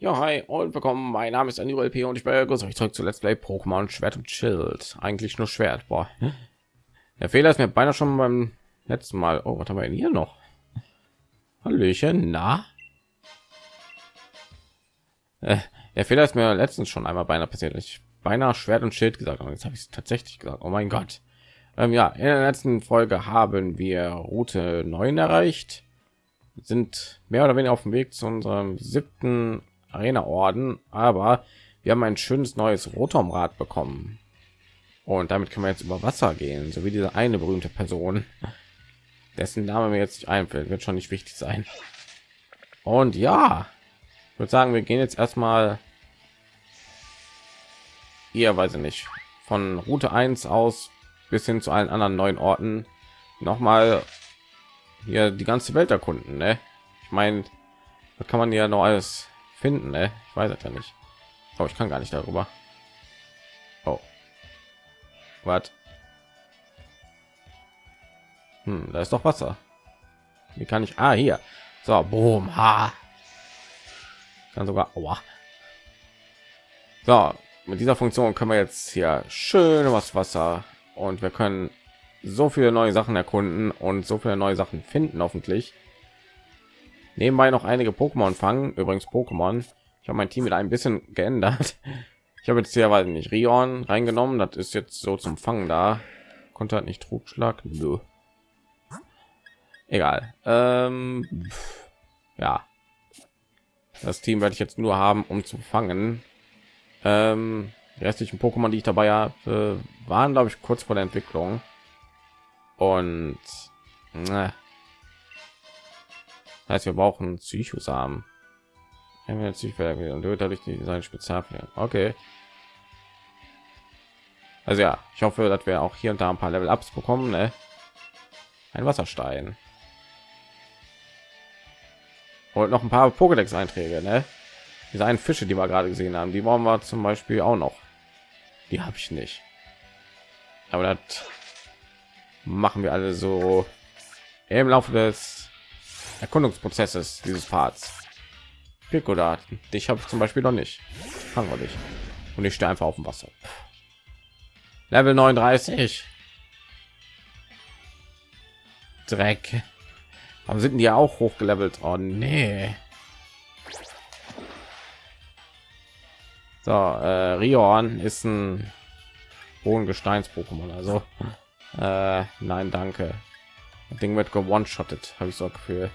Ja, hi und willkommen. Mein Name ist Anil P und ich begrüße euch zurück zu Let's Play Pokémon Schwert und Schild. Eigentlich nur Schwert. Boah. Der Fehler ist mir beinahe schon beim letzten Mal. Oh, was haben wir denn hier noch? Hallöchen, na? Äh, der Fehler ist mir letztens schon einmal beinahe passiert. Ich beinahe Schwert und Schild gesagt und jetzt habe ich es tatsächlich gesagt. Oh mein Gott. Ähm, ja, in der letzten Folge haben wir Route 9 erreicht. Sind mehr oder weniger auf dem Weg zu unserem siebten Arena Orden, aber wir haben ein schönes neues Rotomrad bekommen. Und damit können wir jetzt über Wasser gehen, so wie diese eine berühmte Person, dessen Name mir jetzt nicht einfällt, wird schon nicht wichtig sein. Und ja, ich würde sagen, wir gehen jetzt erstmal hier, weiß ich nicht, von Route 1 aus bis hin zu allen anderen neuen Orten noch mal hier die ganze Welt erkunden. Ne? Ich meine, da kann man ja noch alles finden, ne? Ich weiß es ja nicht. Aber ich kann gar nicht darüber. Oh. Was? Hm, da ist doch Wasser. Wie kann ich? Ah, hier. So, boom, ha. Kann sogar. Aua. So, mit dieser Funktion können wir jetzt hier schön was Wasser und wir können so viele neue Sachen erkunden und so viele neue Sachen finden, hoffentlich nebenbei noch einige Pokémon fangen. Übrigens Pokémon. Ich habe mein Team wieder ein bisschen geändert. Ich habe jetzt hier weil nicht Rion reingenommen. Das ist jetzt so zum Fangen da. Konnte halt nicht Trugschlag. Nö. Egal. Ähm, ja. Das Team werde ich jetzt nur haben, um zu fangen. Ähm, die restlichen Pokémon, die ich dabei habe, waren glaube ich kurz vor der Entwicklung. Und na, heißt wir brauchen psychosamen. Dadurch die sein spezialfällen okay. Also ja ich hoffe dass wir auch hier und da ein paar level ups bekommen ne? ein wasserstein. Und noch ein paar pokédex einträge ne? diese einen fische die wir gerade gesehen haben die wollen wir zum beispiel auch noch. Die habe ich nicht. Aber das machen wir alle so im laufe des Erkundungsprozesses dieses Parts. Pico dich habe ich zum Beispiel noch nicht. Fangen wir nicht. Und ich stehe einfach auf dem Wasser. Level 39. Dreck. Aber sind die ja auch hochgelevelt? Oh nee. So, äh, Rion ist ein Bodengesteins-Pokémon. Also, äh, nein, danke. Das Ding wird gewone-shottet, habe ich so Gefühl.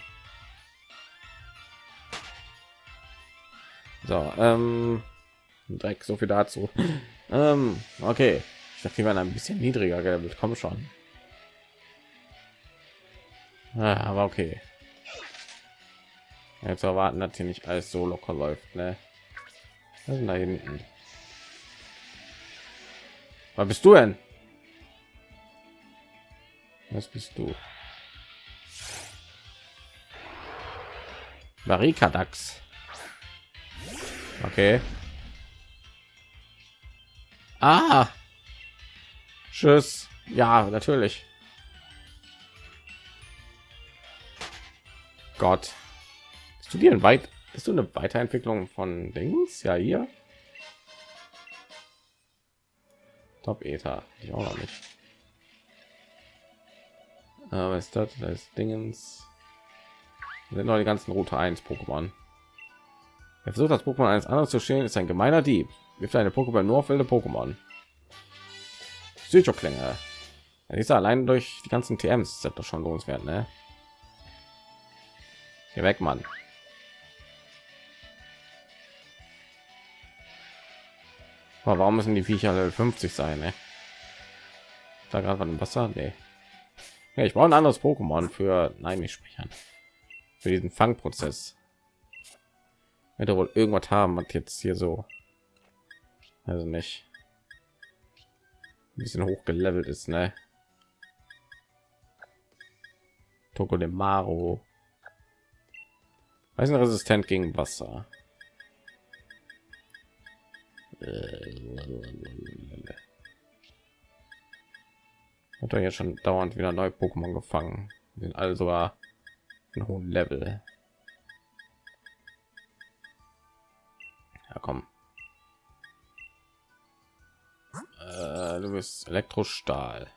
So, ähm, Dreck, so viel dazu. ähm, okay, ich dachte, die waren ein bisschen niedriger gelevelt. Komm schon. Ah, aber okay. Jetzt erwarten, dass hier nicht alles so locker läuft, ne? Was da hinten? Was bist du denn? Was bist du? Marika Dax. Okay. Ah. Tschüss. Ja, natürlich. Gott. Studieren weit. Ist du eine Weiterentwicklung von Dings? Ja, hier. Top Ether. Ich auch noch nicht. Aber ist das? Das Dingens. Sind noch die ganzen Route 1 Pokémon. Er versucht das Pokémon eines anderen zu stehen, ist ein gemeiner Dieb. Wirft eine Pokéball nur auf wilde Pokémon. Psychoklänge. Ja, ist allein durch die ganzen TMs das doch schon lohnenswert, ne? Hier weg, Mann. Aber warum müssen die Viecher Level 50 sein, ne? Da gerade im Wasser, nee. Ja, ich brauche ein anderes Pokémon für nein, nicht sprechen. Für diesen Fangprozess wird wohl irgendwas haben was jetzt hier so also nicht. Ein bisschen hoch gelevelt ist ne? Toko de Maro. Weiß resistent gegen Wasser? Hat er jetzt schon dauernd wieder neue Pokémon gefangen. Sind also einen hohen Level Ja, komm. Äh, du bist Elektrostahl.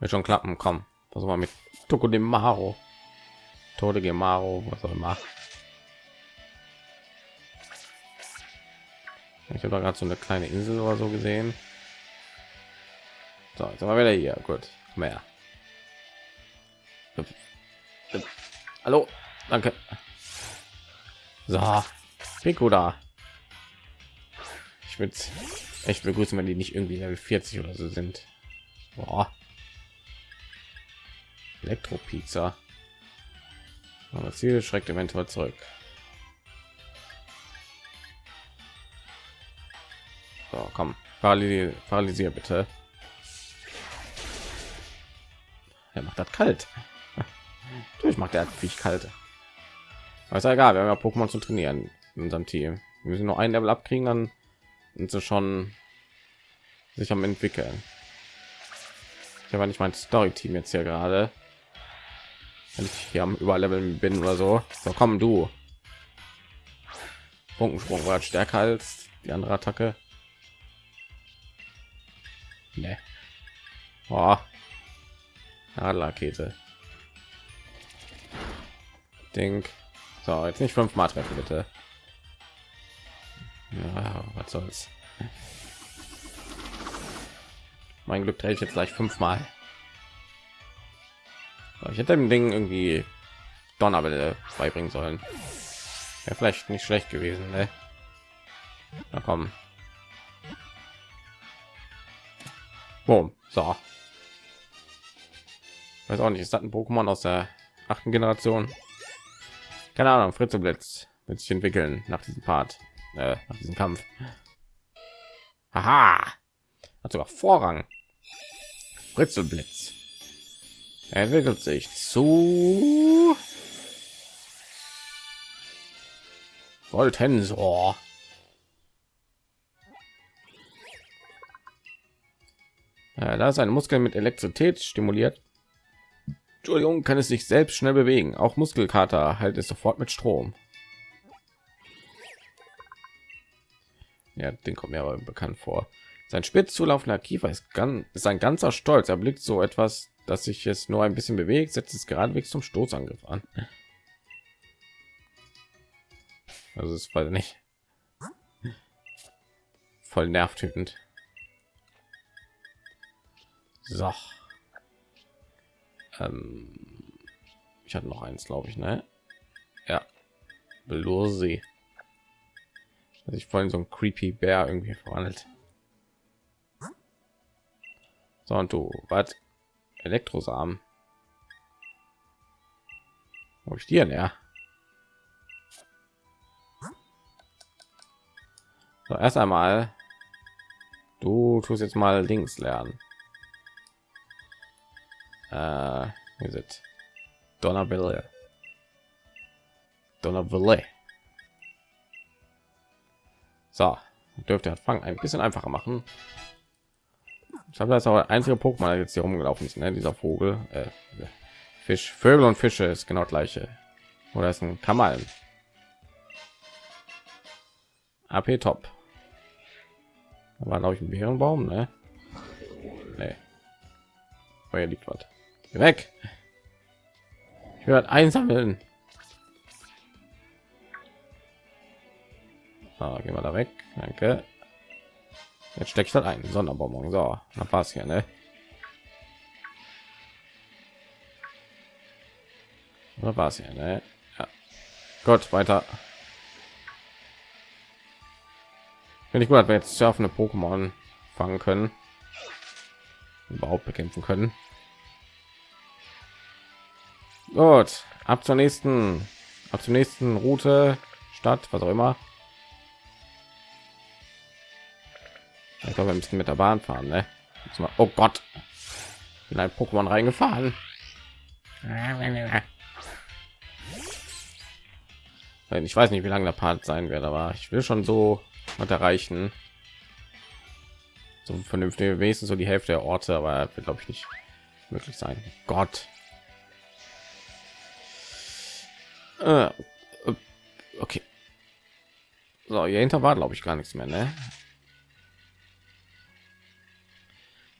Wird schon klappen, komm. Versuch mal mit Toko dem Maro. Tode Gemaro, was auch immer. Ich habe gerade so eine kleine Insel oder so gesehen. So, jetzt wir wieder hier. Gut, mehr. Hallo, danke. So, Pico da. Ich würde echt begrüßen, wenn die nicht irgendwie Level 40 oder so sind. Boah. Elektropizza. Aber Ziel schreckt eventuell zurück. So, komm, paralysier, paralysier bitte. Er macht das kalt. Natürlich macht er wie kalt. Aber ist ja egal, wir haben ja Pokémon zu trainieren in unserem Team. Wir müssen nur ein Level abkriegen, dann sind sie schon sich am entwickeln. Ich habe nicht mein Story-Team jetzt hier gerade. Wenn ich hier am Überleveln bin oder so. So komm du. Punkensprung war stärker als die andere Attacke. Nee. Oh. Rakete. Ding. So, jetzt nicht fünfmal treffen, bitte. Ja, was soll's. Mein Glück drehe ich jetzt gleich fünfmal. Ich hätte dem Ding irgendwie Donnerwelle beibringen sollen. Ja, vielleicht nicht schlecht gewesen, ne? Na komm. Boom. So. Weiß auch nicht, ist das ein Pokémon aus der achten Generation? Keine Ahnung, Fritze Blitz wird sich entwickeln nach diesem Part, äh, nach diesem Kampf. Haha! Hat sogar Vorrang. Fritzelblitz entwickelt sich zu Voltensor. Ja, da ist ein Muskel mit Elektrizität stimuliert. Entschuldigung, kann es sich selbst schnell bewegen. Auch Muskelkater halt es sofort mit Strom. Ja, den kommt mir aber bekannt vor. Sein spitz zulaufender Kiefer ist, ganz, ist ein ganzer Stolz. Er blickt so etwas dass sich jetzt nur ein bisschen bewegt, setzt es geradewegs zum Stoßangriff an. Also es war nicht voll nervtötend. So. Ähm, ich hatte noch eins, glaube ich, ne? Ja. Belosi. Also ich vorhin so ein creepy Bär irgendwie verwandelt. So und du, was? Elektrosamen. Wo ich dir ja. So, erst einmal, du tust jetzt mal links lernen. Äh, is it Donnerville? Donnerville. So, dürfte Fang ein bisschen einfacher machen. Ich habe das auch einzige Pokémon jetzt hier rumgelaufen ist, ne? dieser Vogel, äh, Fisch, Vögel und Fische ist genau gleiche. Oder ist ein Kamal. AP Top. Da war glaube ich ein Bärenbaum, ne? Nee. Oh, liegt was. Geh weg. Ich werde einsammeln. Ah, gehen wir da weg. Danke. Jetzt steckt halt ein Sonderbonbon. So, na passt hier, ne? Oder war es ja, ne? Ja. Gott, weiter. Finde ich gut, dass wir jetzt surfende Pokémon fangen können. Überhaupt bekämpfen können. Gut, ab zur nächsten, ab zur nächsten Route, Stadt, was auch immer. Ich glaube, wir müssen mit der Bahn fahren, ne? Oh Gott, in ein Pokémon reingefahren. Ich weiß nicht, wie lange der Part sein wird, aber ich will schon so was erreichen. So vernünftig wenigstens so die Hälfte der Orte, aber glaube ich nicht möglich sein. Gott. Äh, äh, okay. So, hier hinter war glaube ich gar nichts mehr, ne?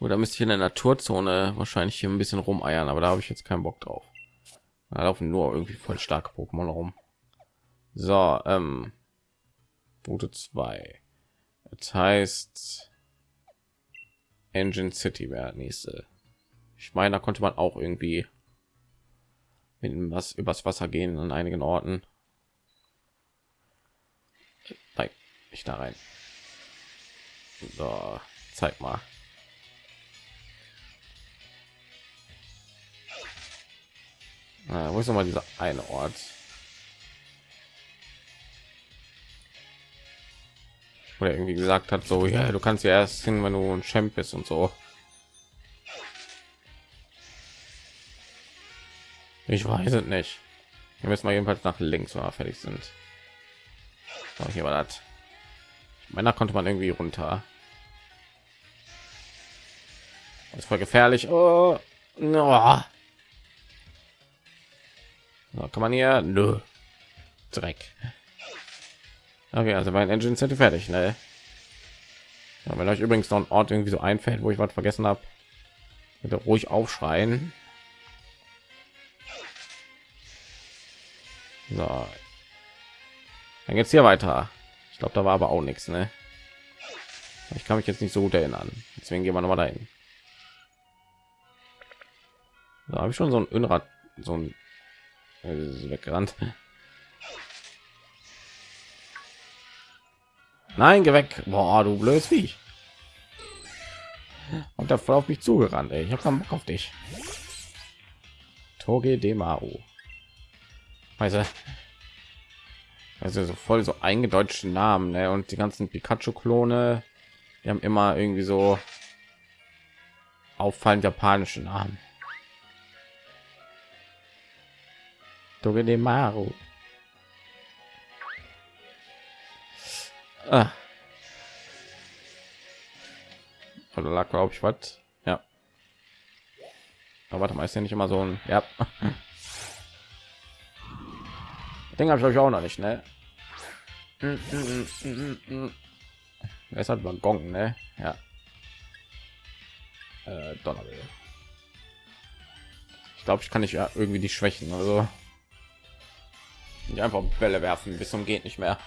Oder müsste ich in der Naturzone wahrscheinlich hier ein bisschen rumeiern, aber da habe ich jetzt keinen Bock drauf. Da laufen nur irgendwie voll starke Pokémon rum. So, ähm, Route 2. Das heißt Engine City wäre nächste. Ich meine, da konnte man auch irgendwie mit was übers Wasser gehen an einigen Orten. Nein, nicht da rein. So, zeig mal. Ah, wo ist noch mal dieser eine Ort? Oder irgendwie gesagt hat, so ja, du kannst ja erst hin, wenn du ein Champ bist und so. Ich weiß es nicht. Wir müssen mal jedenfalls nach links, wenn wir fertig sind. So, hier war das. Männer konnte man irgendwie runter. Das voll gefährlich. Oh, no. So, kann man hier? Nö. Dreck. Okay, also mein Engine sind fertig, ne? Ja, wenn euch übrigens noch ein Ort irgendwie so einfällt, wo ich was vergessen habe, bitte ruhig aufschreien. So. Dann geht's hier weiter. Ich glaube, da war aber auch nichts, ne? Ich kann mich jetzt nicht so gut erinnern. Deswegen gehen wir noch mal dahin. Da habe ich schon so ein Unrat, so ein äh, weggerannt. Nein, geh weg. Boah, du blödes Viech. Und da voll auf mich zugerannt. Ey. Ich habe keinen Bock auf dich. Toge Demao. Also, also so voll so eingedeutschte Namen ne? und die ganzen Pikachu-Klone, die haben immer irgendwie so auffallend japanische Namen. Toge Demao. Ah. Oder lag glaube ich was? Ja. Aber warte mal, ist ja nicht immer so ein ja. Den habe ich auch noch nicht, ne? Es hat man Gong, ne? Ja. Äh, Donnerwelle. Ich glaube, ich kann nicht ja irgendwie die Schwächen, also nicht einfach Bälle werfen bis zum geht nicht mehr.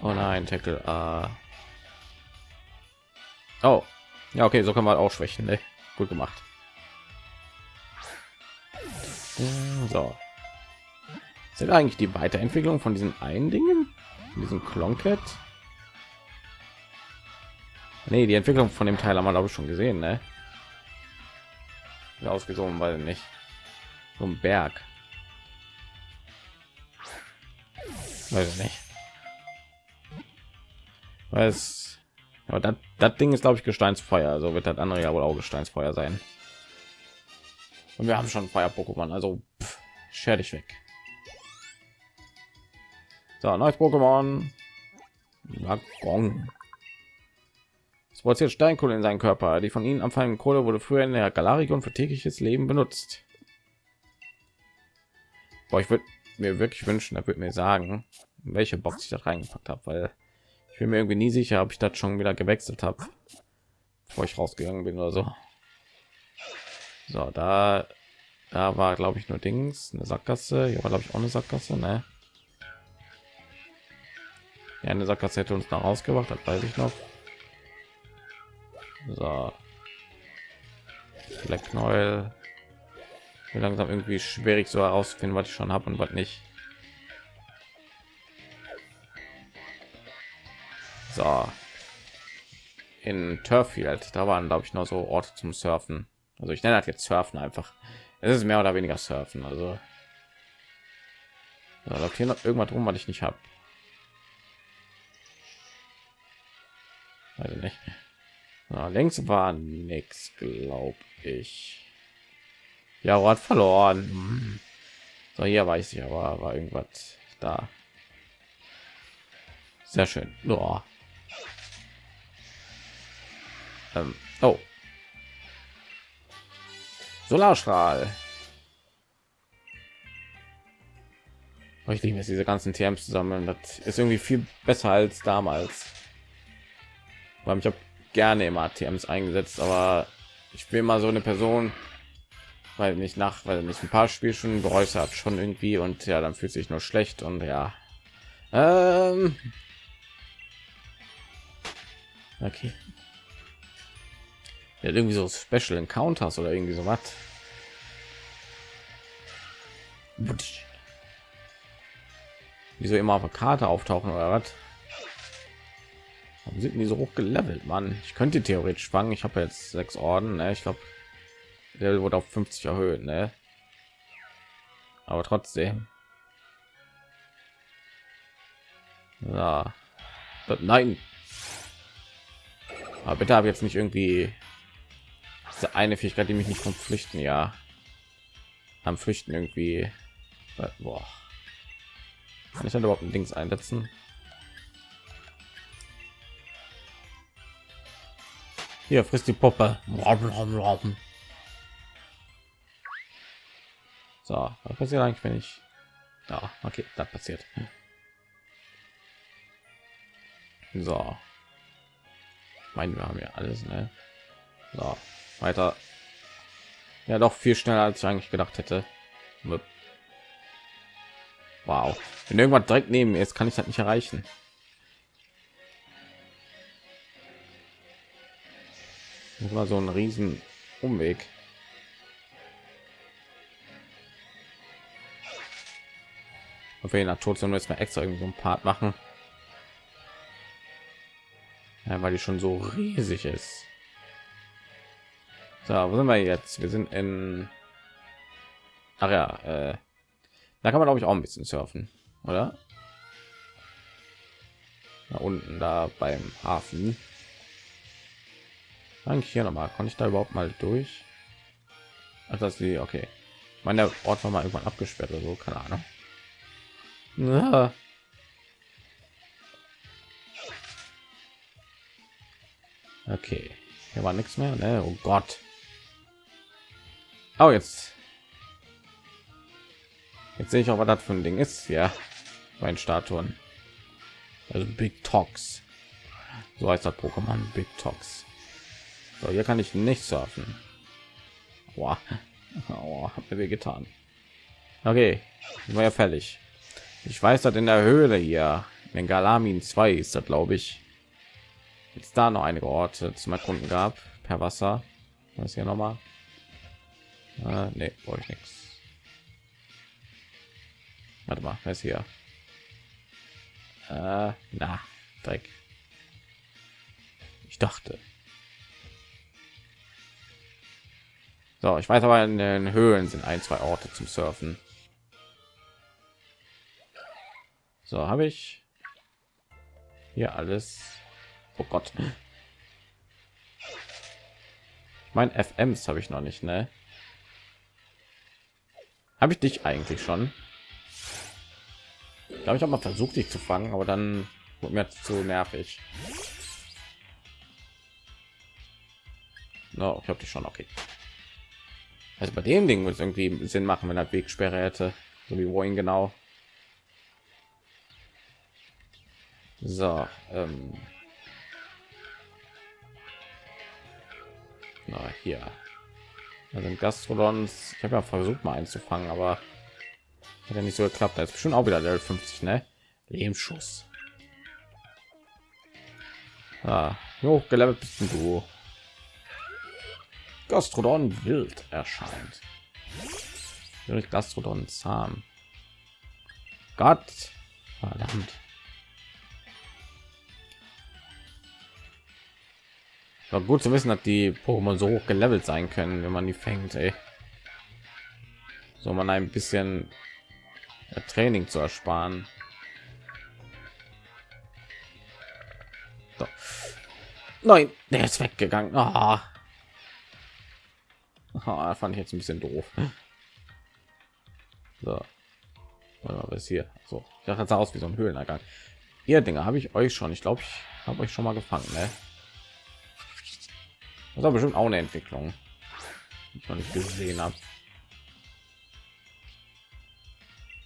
Oh nein, Tackle. Uh. Oh, ja, okay, so kann man auch schwächen. Ne? Gut gemacht. So. Sind eigentlich die Weiterentwicklung von diesen einen Dingen? Diesen Klonket? Nee, die Entwicklung von dem Teil haben wir glaube ich schon gesehen, ne? Ausgesogen, weil nicht. So ein Berg. Weiß ich nicht weil es aber das, ding ist glaube ich gesteinsfeuer also wird das andere ja wohl auch gesteinsfeuer sein und wir haben schon feuer pokémon also scher dich weg. So neues pokémon. Es produziert steinkohle in seinen körper. Die von ihnen anfallende kohle wurde früher in der galarion für tägliches leben benutzt. Boah, ich würde mir wirklich wünschen er wird mir sagen welche box ich da reingepackt habe weil ich bin mir irgendwie nie sicher, ob ich das schon wieder gewechselt habe, bevor ich rausgegangen bin oder so. So, da, da war glaube ich nur Dings, eine Sackgasse. Hier war glaube ich auch eine Sackgasse, ne? Ja, eine Sackgasse hätte uns noch rausgebracht, das weiß ich noch. So. Black Knäuel. Langsam irgendwie schwierig so herausfinden, was ich schon habe und was nicht. So. In Turffield, da waren glaube ich noch so Orte zum Surfen. Also ich nenne das jetzt Surfen einfach. Es ist mehr oder weniger Surfen. Also da läuft hier noch irgendwas rum, was ich nicht habe. Also nicht. Na, längst war nichts, glaube ich. Ja, hat verloren. So, hier weiß ich aber, war irgendwas da. Sehr schön. Ähm, oh. Solarstrahl. ich liebe es diese ganzen TMs zusammen das ist irgendwie viel besser als damals. Weil ich habe gerne immer TMs eingesetzt aber ich will mal so eine Person weil nicht nach weil nicht ein paar Spielstunden bereut hat schon irgendwie und ja dann fühlt sich nur schlecht und ja. Ähm. Okay ja, irgendwie so Special Encounters oder irgendwie so was wieso immer auf der Karte auftauchen oder was Warum sind die so hoch gelevelt man ich könnte theoretisch fangen ich habe jetzt sechs orden ne? ich glaube der wurde auf 50 erhöht ne? aber trotzdem ja. nein aber bitte habe jetzt nicht irgendwie diese eine Fähigkeit die mich nicht vom Flüchten ja. Am Flüchten irgendwie Boah. kann ich dann überhaupt ein Dings einsetzen? Hier frisst die Puppe. So was passiert eigentlich wenn ich ja okay das passiert. So. Meinen wir haben ja alles ne? so, weiter. Ja doch viel schneller als ich eigentlich gedacht hätte. Wow. Wenn irgendwann direkt neben ist kann ich das nicht erreichen. War so ein riesen umweg. Auf jeden Natur jetzt mal extra irgendwie so ein Part machen. Ja, weil die schon so riesig ist so wo sind wir jetzt wir sind in Ach ja, äh, da kann man glaube ich auch ein bisschen surfen, oder? Da unten da beim Hafen. Eigentlich hier noch mal, konnte ich da überhaupt mal durch? Ach, dass die, okay. Meine, Ort war mal irgendwann abgesperrt oder so, keine Ahnung. Ja. Okay, hier war nichts mehr, ne? Oh Gott. Oh, jetzt Jetzt sehe ich auch, was das für ein Ding ist. Ja, mein Statuen. Also Big Tox. So heißt das Pokémon Big Tox. So, hier kann ich nicht surfen. Wow. Oh, hat mir getan. Okay, war ja fällig. Ich weiß, dass in der Höhle hier in Galamin 2 ist das, glaube ich. Jetzt da noch einige Orte zum Erkunden gab per Wasser. Was hier noch mal? Äh, nee, brauche ich nichts. Warte mal, ist hier? Äh, na, Dreck. Ich dachte. So, ich weiß aber in den Höhlen sind ein, zwei Orte zum Surfen. So, habe ich hier alles. Oh Gott. Ich meine, FMs habe ich noch nicht, ne? Habe ich dich eigentlich schon? glaube ich habe mal versucht dich zu fangen aber dann wurde mir zu nervig. No, ich habe dich schon okay. Also bei dem ding muss irgendwie sinn machen wenn er wegsperre hätte. So wie wohin genau. So ähm. Na, hier also gastrodons ich habe ja versucht mal einzufangen aber hat ja nicht so geklappt. Da ist schon auch wieder Level 50, ne? Lebensschuss. Ah, hochgelevelt bist du. Gastrodon wild erscheint. Gastrodon zahm. Gott, verdammt. War gut zu wissen, dass die Pokémon so hoch gelevelt sein können, wenn man die fängt. Ey. So man ein bisschen Training zu ersparen. So. Nein, der ist weggegangen. Oh. Oh, fand ich jetzt ein bisschen doof. So. Was hier? So, ich dachte, aus wie so ein Höhlenergang. Ihr Dinge habe ich euch schon. Ich glaube, ich habe euch schon mal gefangen. Ne? Das war bestimmt auch eine Entwicklung, die ich noch nicht gesehen habe.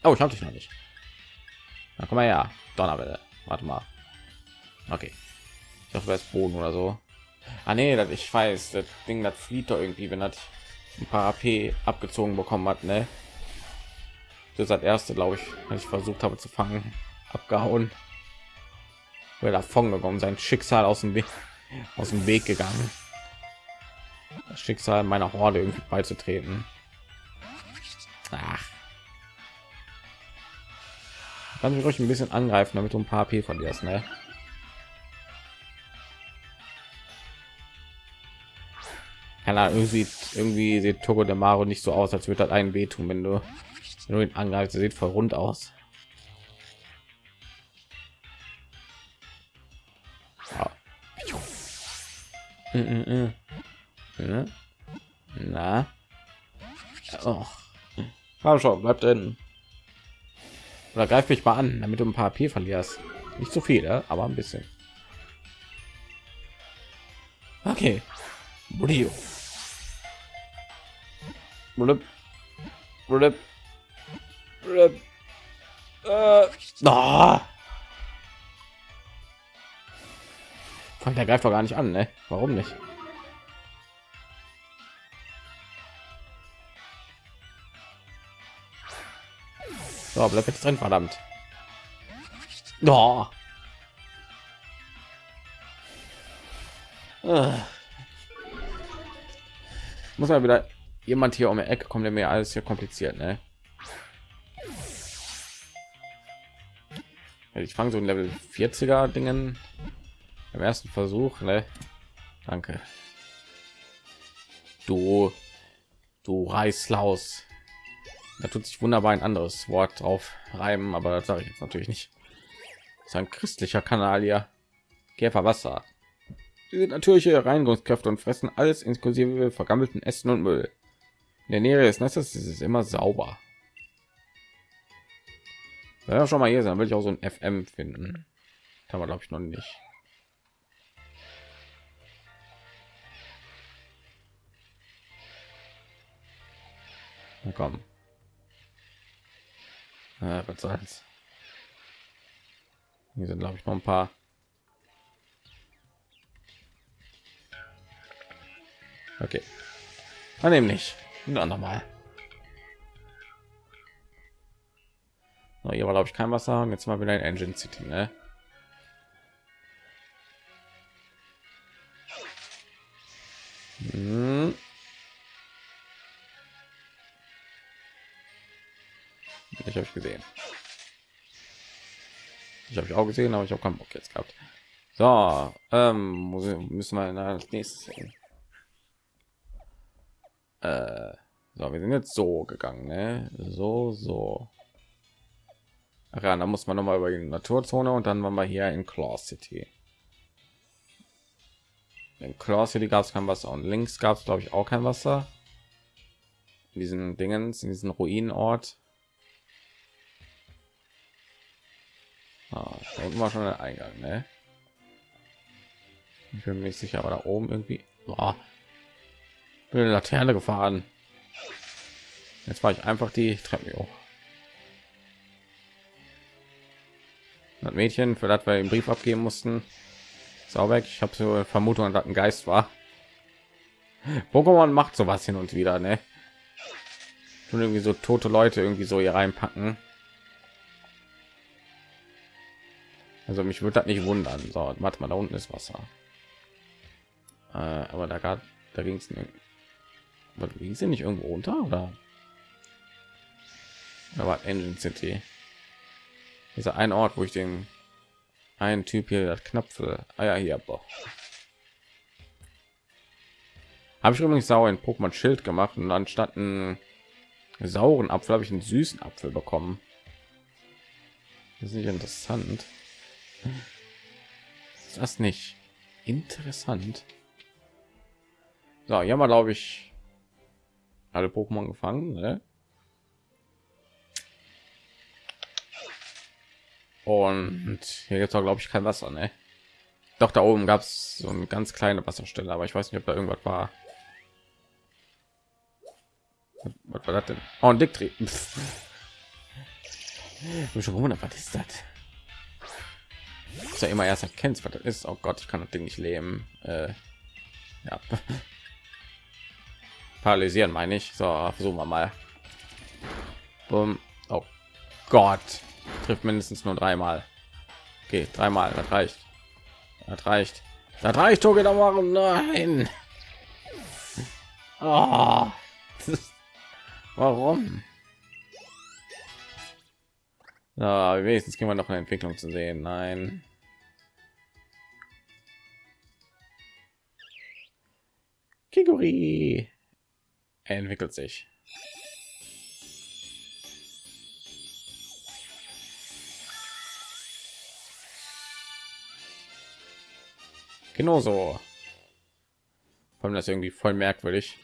Oh, ich habe dich noch nicht. Na, komm mal her. Donnerwelle. Warte mal. Okay. Ich hoffe, es Boden oder so. Ah nee, das ich weiß, das Ding das flieht doch irgendwie, wenn das ein paar AP abgezogen bekommen hat, ne? Das hat erste, glaube ich, als ich versucht habe zu fangen, abgehauen. Weil davon gekommen, sein Schicksal aus dem Weg, aus dem Weg gegangen. Das Schicksal meiner Horde irgendwie beizutreten. Ach. Kann ich euch ein bisschen angreifen, damit du ein paar AP verlierst, ne? Keine Ahnung, irgendwie, irgendwie sieht Togo de Maro nicht so aus, als würde das einen wehtun, wenn du, wenn du ihn angreifst. Er sieht voll rund aus. Ja. Mm, mm, mm. Na? Oh. Komm schon, bleib drin. Oder greif mich mal an, damit du ein paar P verlierst. Nicht so viel, aber ein bisschen. Okay. Brio. Blub. Blub. Blub. Äh. Oh. Der greift doch gar nicht an, ne? Warum nicht? So, bleib jetzt drin, verdammt. Oh. Muss man wieder jemand hier um die Ecke kommt, der mir alles hier kompliziert, ne? Ich fange so ein Level 40er Dingen im ersten Versuch, ne? Danke. Du, du Reißlaus. Da tut sich wunderbar ein anderes Wort drauf reiben, aber das sage ich jetzt natürlich nicht. Das ist ein christlicher Kanal hier. Käfer Wasser. Sind natürliche Reinigungskräfte und fressen alles inklusive vergammelten Essen und Müll. In der Nähe des Netzes ist es immer sauber. Ja, schon mal hier sein, will ich auch so ein FM finden. Kann man glaube ich noch nicht. Na. Ja, was soll's. Hier sind glaube ich noch ein paar. Okay. Dann nämlich. Na, nochmal. Hier war glaube ich kein Wasser. Jetzt mal wieder ein Engine City, ne? Auch gesehen, aber ich habe keinen Bock jetzt gehabt. So, ähm, müssen wir als nächstes sehen. Äh, so, wir sind jetzt so gegangen, ne? So, so. Ach ja, da muss man noch mal über die Naturzone und dann waren wir hier in Claw City. In Claw City gab es kein Wasser und links gab es glaube ich auch kein Wasser. In diesen Dingen, in diesen Ruinenort. Unten war schon der Eingang, ne? Ich bin mir nicht sicher, aber da oben irgendwie. Boah, bin eine Laterne gefahren. Jetzt war ich einfach die Treppe hoch. Das Mädchen, für das wir den Brief abgeben mussten, sau weg. Ich habe so Vermutung, dass ein Geist war. Pokémon macht sowas hin und wieder, ne? Und irgendwie so tote Leute irgendwie so hier reinpacken. Also mich würde das nicht wundern. So, warte mal, da unten ist Wasser. Äh, aber da gab, da ging es ging sie nicht irgendwo unter oder? Aber Engine City. Dieser ein Ort, wo ich den einen Typ hier das Knöpfe. Ah ja, hier boah. Habe ich übrigens sauer in Pokémon Schild gemacht und anstatt einen sauren Apfel habe ich einen süßen Apfel bekommen. Das ist nicht interessant. Ist das nicht interessant? So, ja mal glaube ich alle Pokémon gefangen. Ne? Und hier jetzt glaube ich kein Wasser, ne? Doch da oben gab es so eine ganz kleine Wasserstelle, aber ich weiß nicht, ob da irgendwas war. Was war das denn? Oh, ein Dicktree. Ich schon gewundert, was ist das? Ist ja immer erst erkennst, was das ist. Oh Gott, ich kann das Ding nicht leben. Äh, ja. Paralysieren meine ich. So, versuchen wir mal. Boom. Oh Gott. Trifft mindestens nur dreimal. Okay, dreimal, das reicht. Das reicht. Das reicht, Toge, da warum nein. Oh. Warum? Ja, wenigstens kriegen wir noch eine Entwicklung zu sehen. Nein. Kiguri entwickelt sich. Genauso. Vor das irgendwie voll merkwürdig.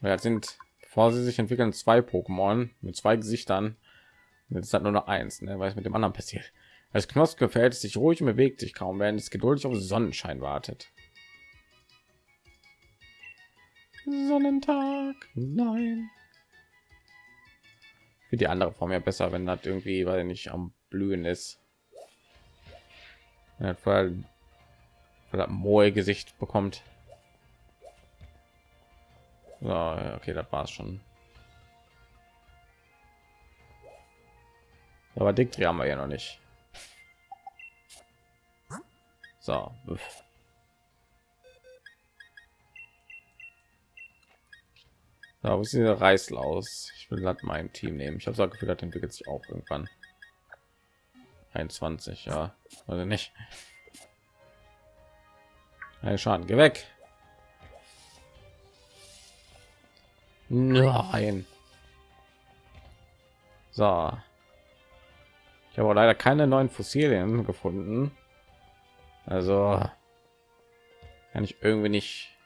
Weil das sind, bevor sie sich entwickeln, zwei Pokémon mit zwei Gesichtern. Jetzt hat nur noch eins, ne? weil es mit dem anderen passiert. Als Knoss gefällt es sich ruhig und bewegt sich kaum, während es geduldig auf Sonnenschein wartet. Sonnentag, nein. Für die andere Form ja besser, wenn das irgendwie, weil nicht am Blühen ist. Ja, weil, weil moe Gesicht bekommt. So, okay, das war's schon. Aber Diktri haben wir ja noch nicht. So. Da wo ist dieser Reißel aus? Ich will gerade mein Team nehmen. Ich habe so Gefühl, das entwickelt sich auch irgendwann. 21, ja. Also nicht. Ein Schaden, geh weg. Nein. So. Ich habe leider keine neuen Fossilien gefunden. Also kann ich irgendwie nicht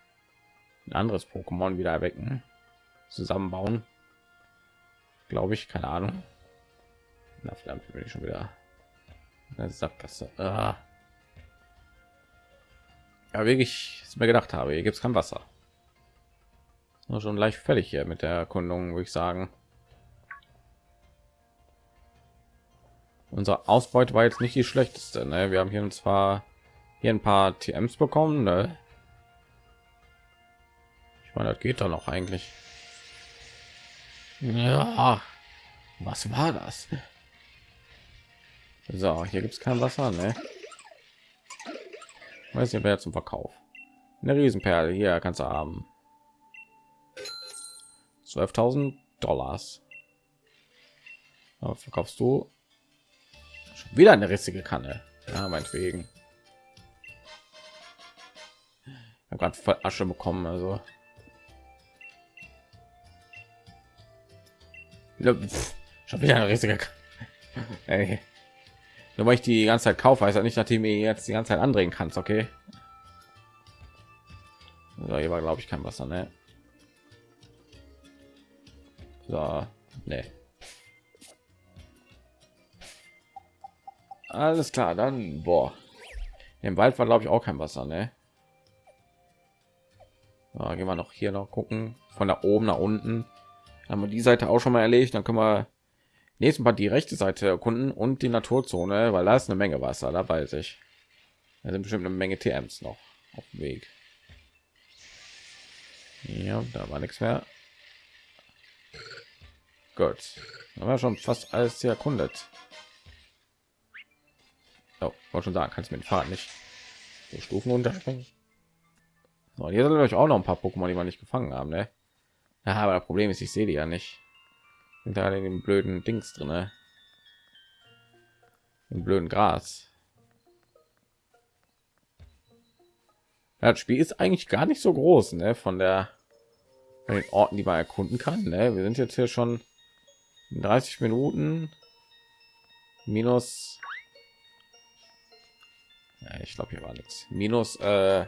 ein anderes Pokémon wieder erwecken, zusammenbauen. Glaube ich, keine Ahnung. Na verdammt, bin ich schon wieder eine Sackgasse. Ah. Ja, wirklich, ich mir gedacht habe, hier gibt es kein Wasser. Nur schon leicht fertig hier mit der Erkundung, würde ich sagen. Unsere Ausbeute war jetzt nicht die schlechteste. Ne? Wir haben hier zwar hier ein paar TMs bekommen. Ne? Ich meine, das geht doch noch eigentlich. Ja, was war das? So, hier gibt es kein Wasser, ne? Weiß nicht, wer zum Verkauf. Eine Riesenperle hier kannst du haben. 12.000 Dollars. verkaufst du Schon wieder eine rissige Kanne. Ja, meinetwegen. Ich gerade voll Asche bekommen, also. Schon wieder eine riesige Ey. Nur weil ich die ganze Zeit kaufe, heißt ja nicht, nachdem ihr jetzt die ganze Zeit andrehen kannst, okay? So, hier war glaube ich kein Wasser, ne? So, ne. Alles klar, dann boah. Im Wald war glaube ich auch kein Wasser, ne? Ja, gehen wir noch hier noch gucken von da oben nach unten. Haben wir die Seite auch schon mal erledigt, dann können wir nächsten Mal die rechte Seite erkunden und die Naturzone, weil da ist eine Menge Wasser, da weiß ich. Da sind bestimmt eine Menge TMs noch auf dem Weg. Ja, da war nichts mehr. Gut, haben schon fast alles erkundet. Oh, wollte schon sagen, kannst mit dem Fahrrad nicht so Stufen unterspringen. So, hier sind euch auch noch ein paar Pokémon, die wir nicht gefangen haben, ne? Ja, aber das Problem ist, ich sehe die ja nicht. Sind da in dem blöden Dings drin, ne? Im blöden Gras. Ja, das Spiel ist eigentlich gar nicht so groß, ne? Von der von den Orten, die man erkunden kann. Ne? Wir sind jetzt hier schon 30 Minuten minus ja, ich glaube, hier war nichts. Minus äh,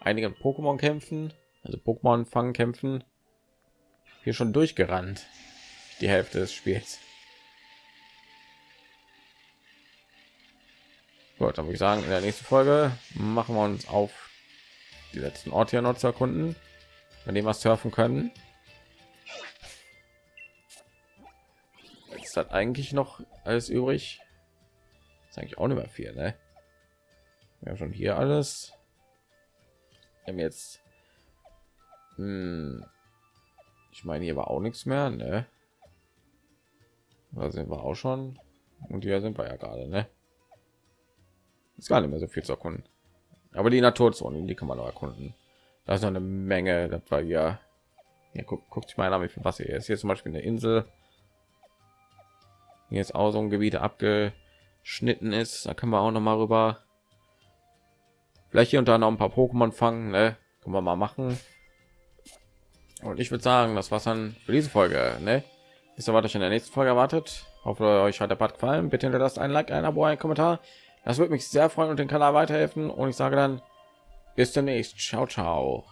einige Pokémon kämpfen, also Pokémon fangen kämpfen. Hier schon durchgerannt. Die Hälfte des Spiels. Gut, dann ich sagen, in der nächsten Folge machen wir uns auf die letzten Orte hier noch zu erkunden, bei dem wir surfen können. ist das eigentlich noch alles übrig? ist eigentlich auch nicht mehr viel, ne? Wir haben schon hier alles. Wir haben jetzt, hm, ich meine, hier war auch nichts mehr, ne? Da sind wir auch schon. Und hier sind wir ja gerade, ne? Ist gar nicht mehr so viel zu erkunden. Aber die Naturzone, die kann man noch erkunden. Da ist noch eine Menge. Das war ja. Hier guckt, guckt sich mal an, wie viel Wasser hier ist. Hier zum Beispiel eine Insel. Hier ist auch so ein Gebiet abgeschnitten ist. Da können wir auch noch mal rüber. Vielleicht hier und da noch ein paar Pokémon fangen. Ne? Können wir mal machen. Und ich würde sagen, das war's dann für diese Folge. Ne? Ist was euch in der nächsten Folge erwartet. Hoffe euch hat der Part gefallen. Bitte hinterlasst ein Like, ein Abo, ein Kommentar. Das würde mich sehr freuen und den Kanal weiterhelfen. Und ich sage dann bis demnächst. Ciao, ciao.